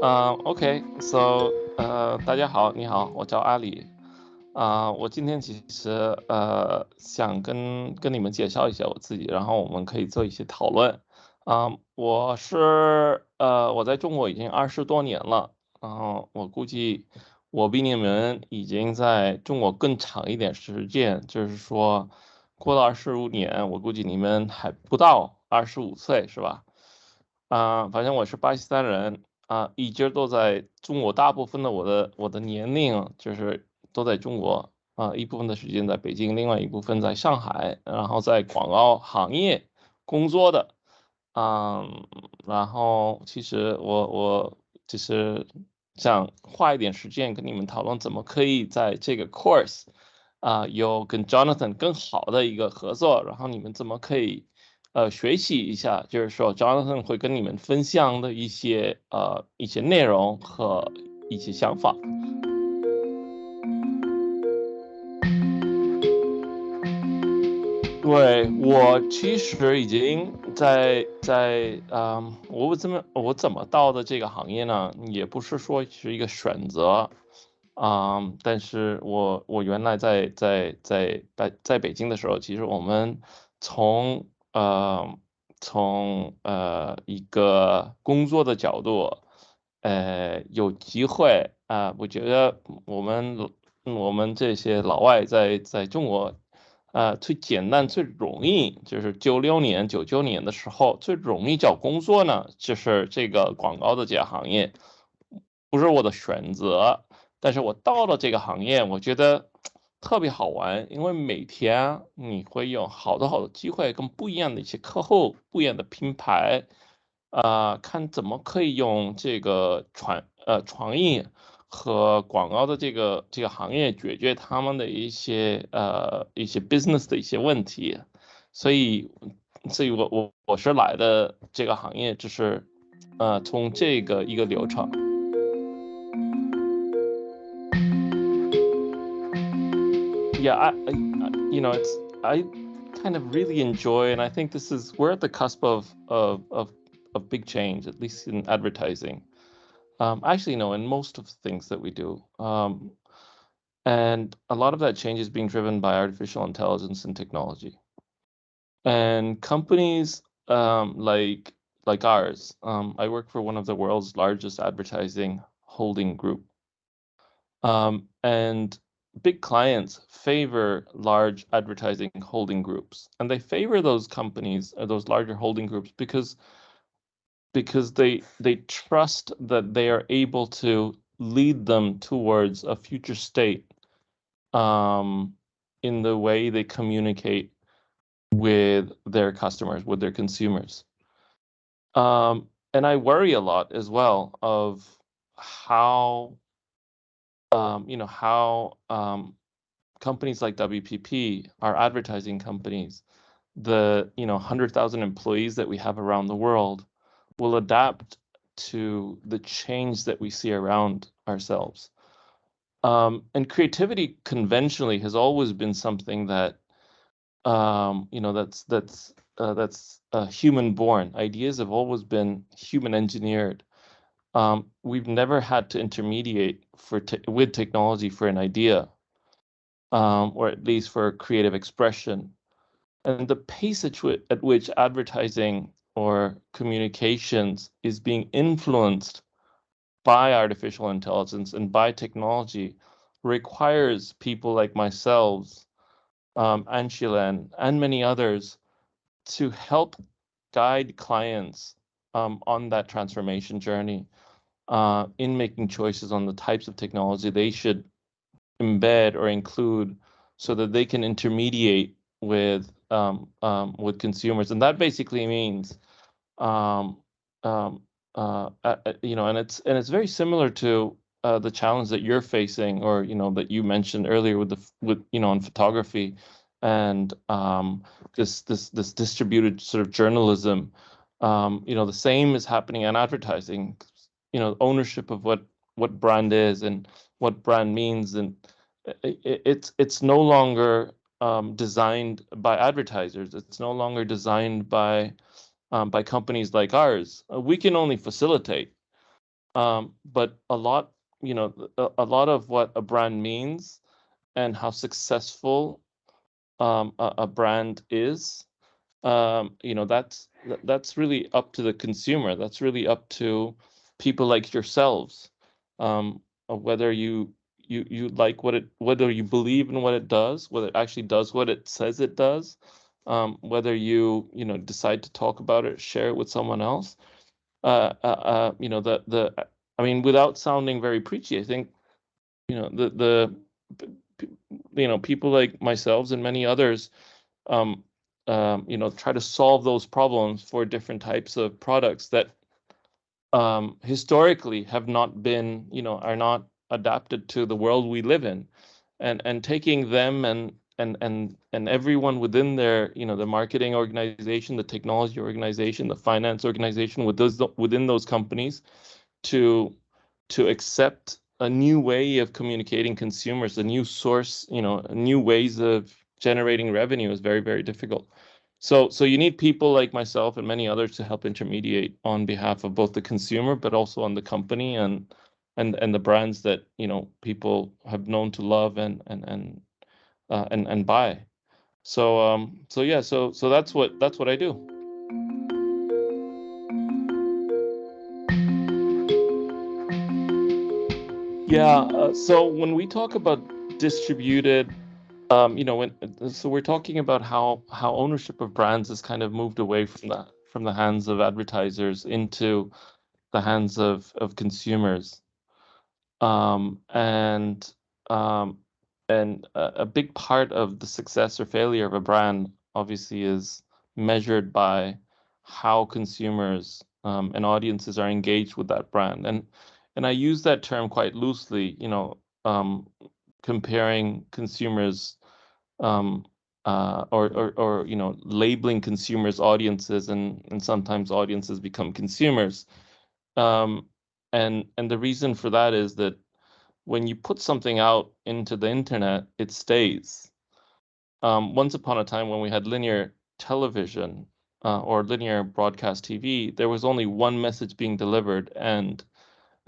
啊，OK，So，呃，大家好，你好，我叫阿里，啊，我今天其实呃想跟跟你们介绍一下我自己，然后我们可以做一些讨论。啊，我是呃我在中国已经二十多年了，然后我估计我比你们已经在中国更长一点时间，就是说过了二十五年，我估计你们还不到二十五岁，是吧？啊，反正我是巴基斯坦人。啊，一直都在中国，大部分的我的我的年龄就是都在中国啊，一部分的时间在北京，另外一部分在上海，然后在广告行业工作的，嗯，然后其实我我就是想花一点时间跟你们讨论，怎么可以在这个 course 啊有跟 Jonathan 更好的一个合作，然后你们怎么可以。呃，学习一下，就是说，Jonathan 会跟你们分享的一些呃一些内容和一些想法。对我其实已经在在嗯，我怎么我怎么到的这个行业呢？也不是说是一个选择啊，但是我我原来在在在在在北京的时候，其实我们从呃，从呃一个工作的角度，呃，有机会啊，我觉得我们我们这些老外在在中国，啊，最简单最容易就是九六年九九年的时候最容易找工作呢，就是这个广告的这个行业，不是我的选择，但是我到了这个行业，我觉得。特别好玩，因为每天你会有好多好多机会跟不一样的一些客户、不一样的品牌，啊，看怎么可以用这个创呃创意和广告的这个这个行业解决他们的一些呃一些 business 的一些问题，所以所以我我我是来的这个行业，就是呃从这个一个流程。Yeah, I, I, you know, it's I kind of really enjoy, and I think this is we're at the cusp of of of, of big change, at least in advertising. Um, actually, no, in most of the things that we do, um, and a lot of that change is being driven by artificial intelligence and technology. And companies um, like like ours, um, I work for one of the world's largest advertising holding group, um, and big clients favor large advertising holding groups and they favor those companies or uh, those larger holding groups because because they they trust that they are able to lead them towards a future state um, in the way they communicate with their customers with their consumers. Um, and i worry a lot as well of how um, you know, how um, companies like WPP, our advertising companies, the you know 100,000 employees that we have around the world will adapt to the change that we see around ourselves. Um, and creativity conventionally has always been something that um, you know that's that's uh, that's uh, human born. Ideas have always been human engineered um, we've never had to intermediate for te with technology for an idea, um, or at least for creative expression. And the pace at, at which advertising or communications is being influenced by artificial intelligence and by technology requires people like myself, um, Anshilan, and many others to help guide clients um, on that transformation journey uh, in making choices on the types of technology they should embed or include so that they can intermediate with um, um, with consumers and that basically means um, um uh, uh, you know and it's and it's very similar to uh, the challenge that you're facing or you know that you mentioned earlier with the with you know in photography and um, this this this distributed sort of journalism um, you know, the same is happening in advertising. You know, ownership of what what brand is and what brand means, and it, it's it's no longer um, designed by advertisers. It's no longer designed by um, by companies like ours. Uh, we can only facilitate, Um, but a lot, you know, a, a, lot of what a brand means and how successful um, a, a, brand is, um, you know, that's that's really up to the consumer. That's really up to people like yourselves, um, whether you you you like what it whether you believe in what it does, whether it actually does what it says it does, um, whether you you know decide to talk about it, share it with someone else. Uh, uh, uh, you know the the I mean, without sounding very preachy, I think you know the the you know people like myself and many others um, um, you know try to solve those problems for different types of products that um, historically have not been you know are not adapted to the world we live in. And and taking them and and and and everyone within their you know the marketing organization the technology organization the finance organization with those within those companies to to accept a new way of communicating consumers a new source you know new ways of generating revenue is very very difficult so so you need people like myself and many others to help intermediate on behalf of both the consumer but also on the company and and and the brands that you know people have known to love and and and uh, and and buy. So um so yeah so so that's what that's what I do. Yeah. Uh, so when we talk about distributed, um, you know, when so we're talking about how how ownership of brands has kind of moved away from the from the hands of advertisers into the hands of of consumers. Um, and um, and a, a, big part of the success or failure of a brand obviously is measured by how consumers um, and audiences are engaged with that brand. And and I use that term quite loosely you know um, comparing consumers um, uh, or, or, or you know labeling consumers audiences and and sometimes audiences become consumers. Um, and and the reason for that is that when you put something out into the internet it stays. Um, once upon a time when we had linear television uh, or linear broadcast tv there was only one message being delivered and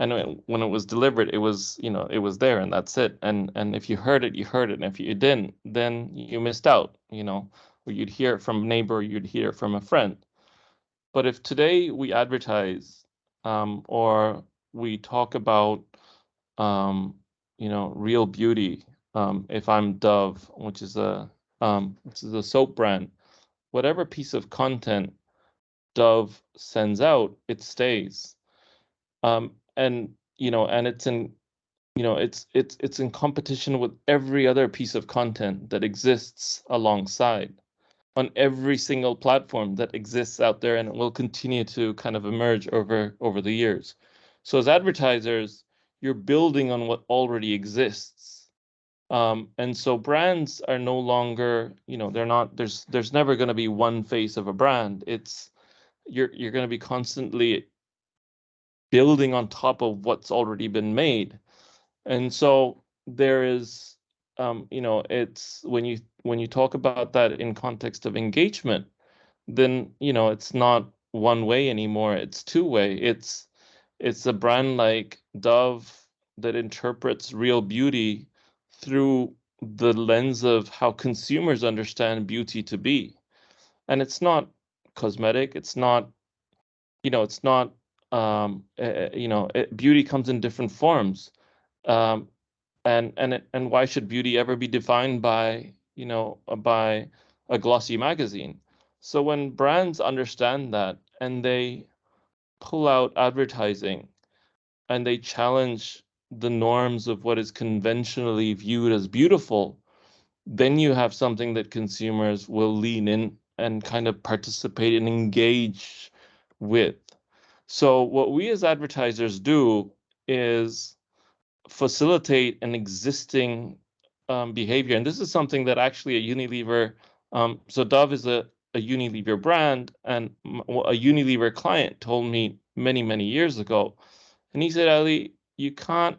and when it was delivered it was you know it was there and that's it and and if you heard it you heard it and if you didn't then you missed out you know or you'd hear it from a neighbor you'd hear it from a friend but if today we advertise um, or we talk about um, you know real beauty. Um, if I'm Dove, which is a um, which is a soap brand, whatever piece of content Dove sends out, it stays. Um, and you know, and it's in you know it's it's it's in competition with every other piece of content that exists alongside on every single platform that exists out there and it will continue to kind of emerge over over the years so as advertisers, you're building on what already exists. Um, and so brands are no longer, you know, they're not, there's there's never going to be one face of a brand. It's you're you're going to be constantly building on top of what's already been made. And so there is um, you know, it's when you when you talk about that in context of engagement, then you know it's not one way anymore. It's two way. It's it's a brand like Dove that interprets real beauty through the lens of how consumers understand beauty to be. And it's not cosmetic, it's not, you know, it's not, um, uh, you know, it, beauty comes in different forms. Um, and and it, and why should beauty ever be defined by you know by a glossy magazine so when brands understand that and they pull out advertising and they challenge the norms of what is conventionally viewed as beautiful, then you have something that consumers will lean in and kind of participate and engage with. So, what we as advertisers do is facilitate an existing um, behavior. And this is something that actually a Unilever, um, so Dove is a a Unilever brand, and a Unilever client told me many, many years ago. And he said, Ali, you can't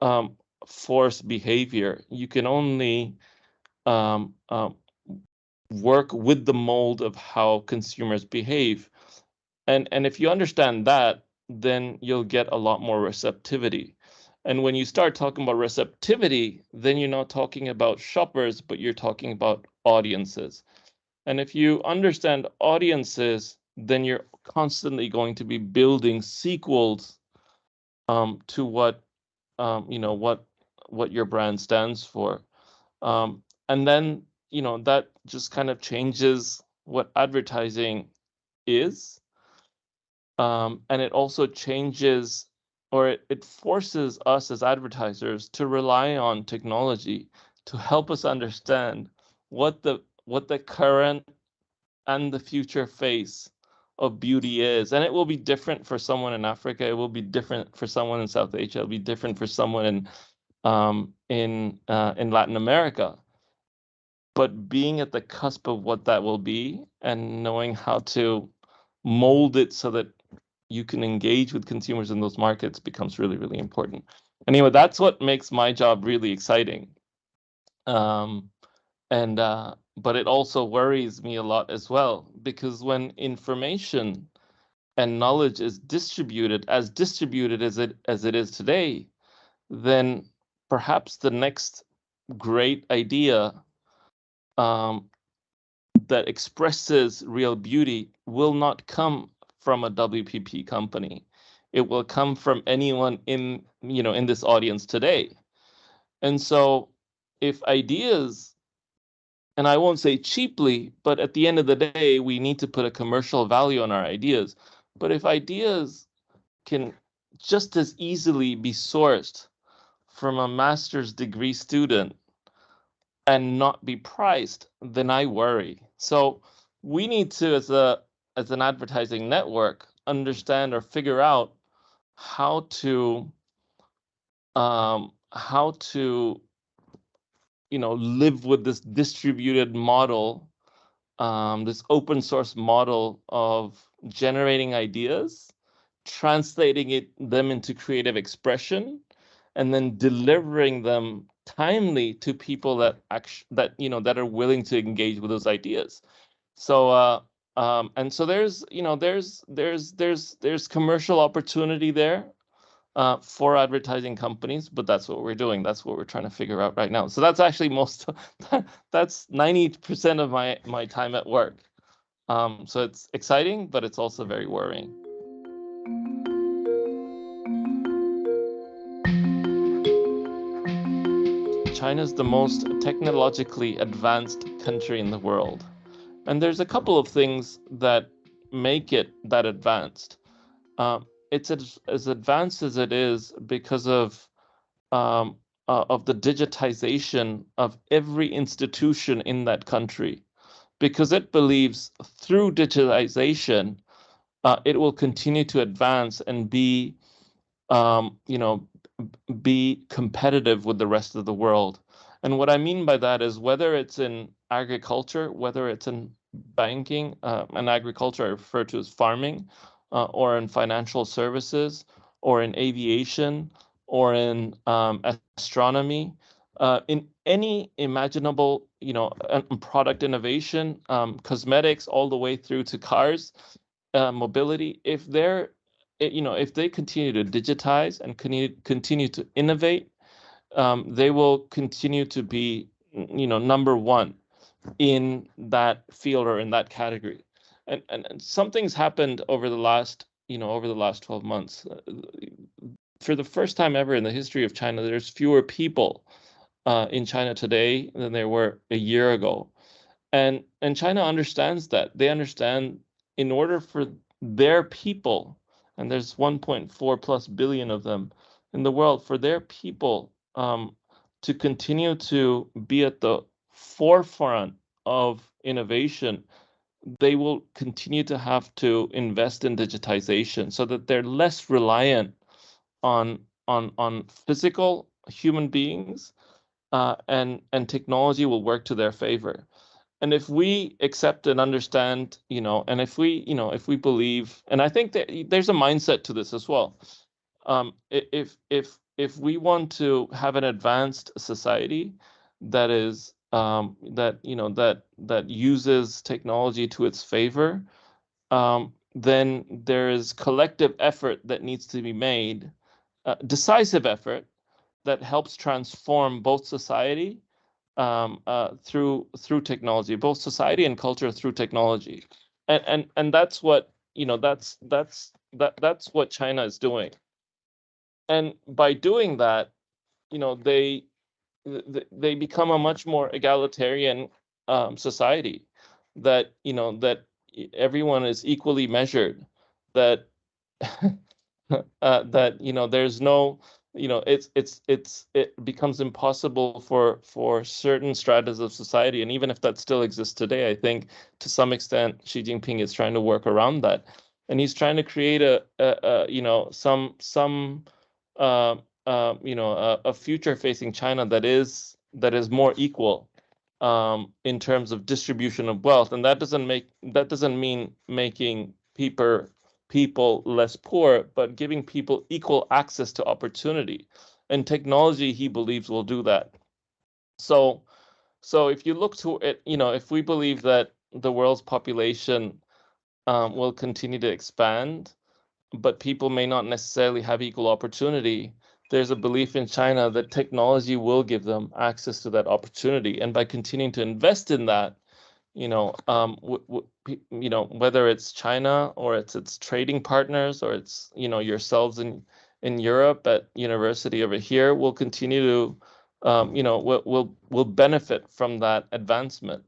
um, force behavior. You can only um, um, work with the mold of how consumers behave. And, and if you understand that, then you'll get a lot more receptivity. And when you start talking about receptivity, then you're not talking about shoppers, but you're talking about audiences. And if you understand audiences, then you're constantly going to be building sequels um, to what um, you know what what your brand stands for, um, and then you know that just kind of changes what advertising is, um, and it also changes or it, it forces us as advertisers to rely on technology to help us understand what the what the current and the future face of beauty is. And it will be different for someone in Africa. It will be different for someone in South Asia. It'll be different for someone in um, in uh, in Latin America. But being at the cusp of what that will be and knowing how to mold it so that you can engage with consumers in those markets becomes really, really important. Anyway, that's what makes my job really exciting. Um, and uh, but it also worries me a lot as well because when information and knowledge is distributed as distributed as it as it is today then perhaps the next great idea um, that expresses real beauty will not come from a WPP company. It will come from anyone in you know in this audience today. And so if ideas and I won't say cheaply, but at the end of the day, we need to put a commercial value on our ideas. But if ideas can just as easily be sourced from a master's degree student and not be priced, then I worry. So we need to, as a as an advertising network, understand or figure out how to um, how to you know live with this distributed model um, this open source model of generating ideas translating it them into creative expression and then delivering them timely to people that actually that you know that are willing to engage with those ideas. So uh um and so there's you know there's there's there's there's commercial opportunity there uh, for advertising companies, but that's what we're doing. That's what we're trying to figure out right now. So that's actually most, that's 90% of my, my time at work. Um, so it's exciting, but it's also very worrying. China is the most technologically advanced country in the world. And there's a couple of things that make it that advanced. Um, it's as, as advanced as it is because of um, uh, of the digitization of every institution in that country, because it believes through digitization, uh, it will continue to advance and be, um, you know, be competitive with the rest of the world. And what I mean by that is whether it's in agriculture, whether it's in banking, uh, and agriculture I refer to as farming, uh, or in financial services or in aviation or in um, astronomy, uh, in any imaginable, you know, product innovation, um, cosmetics, all the way through to cars, uh, mobility. If they're, eh, you know, if they continue to digitize and continue continue to innovate, um, they will continue to be, you know, number one in that field or in that category. And, and, and something's happened over the last you know over the last 12 months. Uh, for the first time ever in the history of china there's fewer people uh, in china today than there were a year ago. And and china understands that. They understand in order for their people and there's 1.4 plus billion of them in the world for their people um, to continue to be at the forefront of innovation they will continue to have to invest in digitization so that they're less reliant on on on physical human beings uh, and and technology will work to their favor. And if we accept and understand you know and if we you know if we believe and i think that there's a mindset to this as well. Um, if if if we want to have an advanced society that is um, that you know that that uses technology to its favor, um, then there is collective effort that needs to be made, uh, decisive effort that helps transform both society um, uh, through through technology, both society and culture through technology, and and and that's what you know. That's that's that that's what China is doing, and by doing that, you know they they become a much more egalitarian um, society that you know that everyone is equally measured that uh, that you know there's no you know it's it's it's it becomes impossible for for certain stratas of society and even if that still exists today i think to some extent xi jinping is trying to work around that. And he's trying to create a, a, a you know some some uh, uh, you know a, a future facing china that is that is more equal um, in terms of distribution of wealth, and that doesn't make that doesn't mean making people people less poor, but giving people equal access to opportunity. And technology, he believes, will do that. So, so if you look to it, you know, if we believe that the world's population um, will continue to expand, but people may not necessarily have equal opportunity, there's a belief in China that technology will give them access to that opportunity, and by continuing to invest in that, you know, um, you know, whether it's China or it's its trading partners or it's you know yourselves in in Europe at university over here, will continue to, um, you know, will will will benefit from that advancement.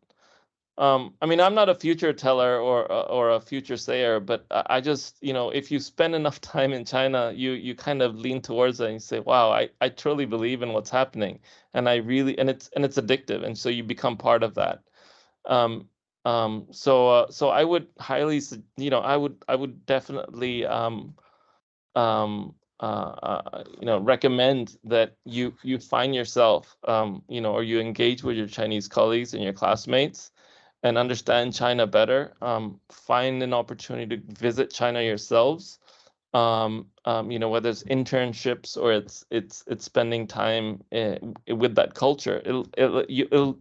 Um, I mean, I'm not a future teller or uh, or a future sayer, but I just, you know, if you spend enough time in China, you you kind of lean towards it and you say, "Wow, I I truly believe in what's happening," and I really and it's and it's addictive, and so you become part of that. Um, um, so uh, so I would highly, you know, I would I would definitely um, um, uh, uh, you know recommend that you you find yourself um, you know or you engage with your Chinese colleagues and your classmates and understand China better, um, find an opportunity to visit China yourselves. Um, um, you know, whether it's internships or it's it's it's spending time in, eh, with that culture. It'll it'll it'll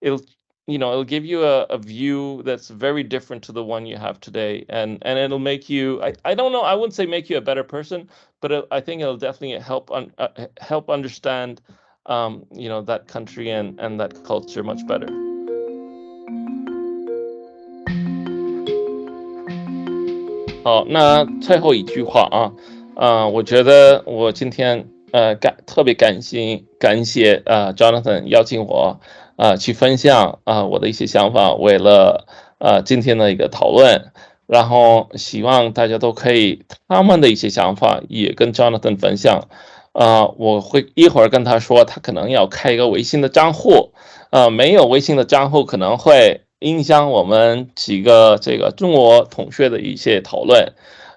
it'll you know it'll give you a, a view that's very different to the one you have today, and and it'll make you. I, I don't know. I wouldn't say make you a better person, but it, I think it'll definitely help un, uh, help understand um, you know that country and and that culture much better. 好，那最后一句话啊，啊，我觉得我今天呃感特别感谢感谢啊，Jonathan 邀请我啊去分享啊我的一些想法，为了啊今天的一个讨论，然后希望大家都可以他们的一些想法也跟 Jonathan 分享啊，我会一会儿跟他说，他可能要开一个微信的账户，啊，没有微信的账户可能会。影响我们几个这个中国同学的一些讨论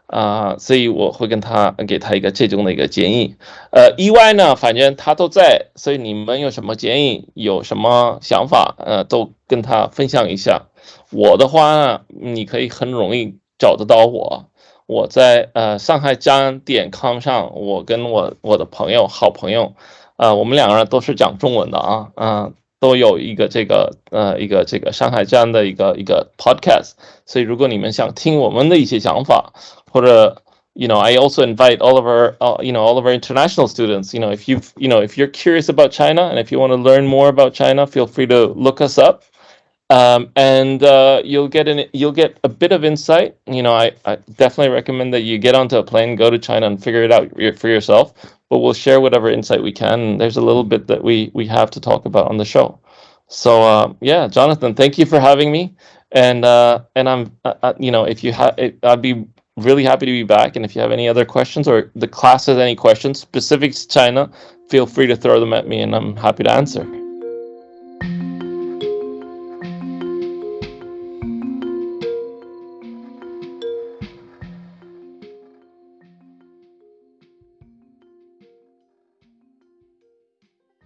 啊，所以我会跟他给他一个这种的一个建议。呃，意外呢，反正他都在，所以你们有什么建议，有什么想法，呃，都跟他分享一下。我的话呢，你可以很容易找得到我，我在呃上海江点 com 上，我跟我我的朋友好朋友，啊，我们两个人都是讲中文的啊，嗯。都有一个这个呃一个这个上海这样的一个一个 podcast，所以如果你们想听我们的一些想法，或者 you know I also invite all of our uh, you know all of our international students you know if you you know if you're curious about China and if you want to learn more about China feel free to look us up um, and uh, you'll get an you'll get a bit of insight. You know, I, I definitely recommend that you get onto a plane, go to China, and figure it out for yourself. But we'll share whatever insight we can. There's a little bit that we we have to talk about on the show. So uh, yeah, Jonathan, thank you for having me. And uh, and I'm uh, uh you know if you have I'd be really happy to be back. And if you have any other questions or the class has any questions specific to China, feel free to throw them at me, and I'm happy to answer.